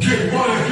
Get money,